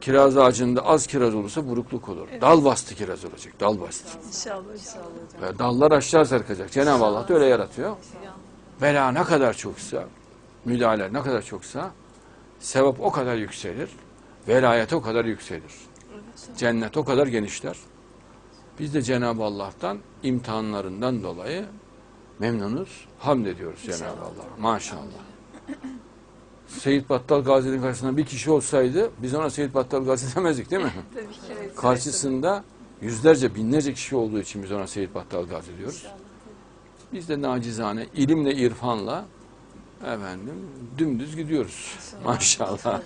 Kiraz ağacında az kiraz olursa burukluk olur. Dal bastı kiraz olacak. Dal bastı. İnşallah inşallah. Ve dallar aşağı sarkacak. Cenab-ı Allah da öyle yaratıyor. Bela ne kadar çoksa, müdahale ne kadar çoksa, sevap o kadar yükselir. Velayet o kadar yükselir. Cennet o kadar genişler. Biz de Cenab-ı Allah'tan imtihanlarından dolayı memnunuz. Hamd ediyoruz Cenab-ı Allah. Maşallah. Seyit Battal Gazi'nin karşısında bir kişi olsaydı biz ona Seyit Battal Gazi demezdik değil mi? Tabii ki. Evet. Karşısında yüzlerce binlerce kişi olduğu için biz ona Seyit Battal Gazi diyoruz. Biz de nacizane ilimle irfanla efendim dümdüz gidiyoruz. Maşallah.